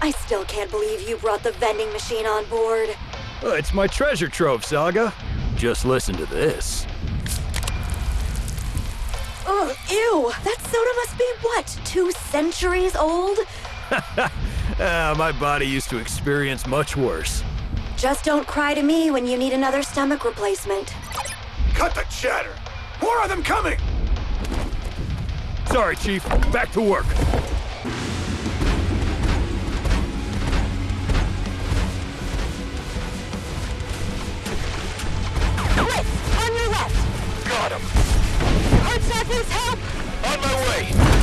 I still can't believe you brought the vending machine on board. Uh, it's my treasure trove, Saga. Just listen to this. Ugh, ew! That soda must be what, two centuries old? Ah, my body used to experience much worse. Just don't cry to me when you need another stomach replacement. Cut the chatter! More of them coming! Sorry, Chief. Back to work. Left! Got him. Help! On my way.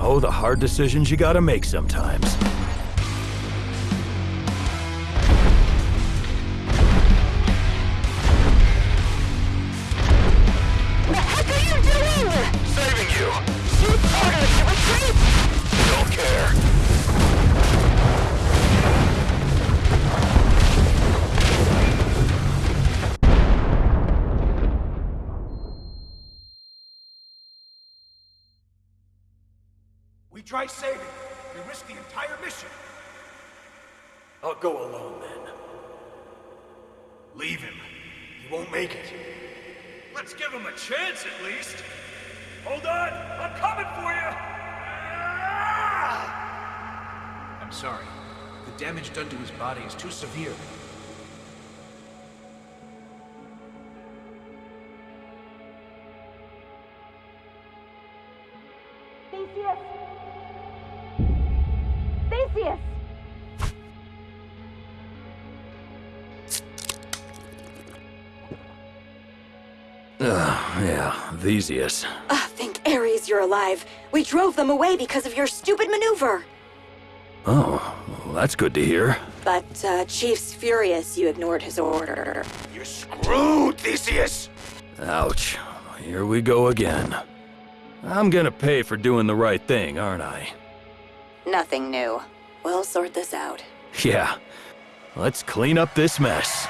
Oh, the hard decisions you gotta make sometimes. We try saving. We risk the entire mission. I'll go alone then. Leave him. He won't make it. Let's give him a chance at least. Hold on, I'm coming for you. Ah! I'm sorry. The damage done to his body is too severe. Theseus! Theseus! Ugh, yeah, Theseus. Ah, thank Ares you're alive. We drove them away because of your stupid maneuver. Oh, well, that's good to hear. But, uh, Chief's furious you ignored his order. You're screwed, Theseus! Ouch. Here we go again. I'm gonna pay for doing the right thing, aren't I? Nothing new. We'll sort this out. Yeah. Let's clean up this mess.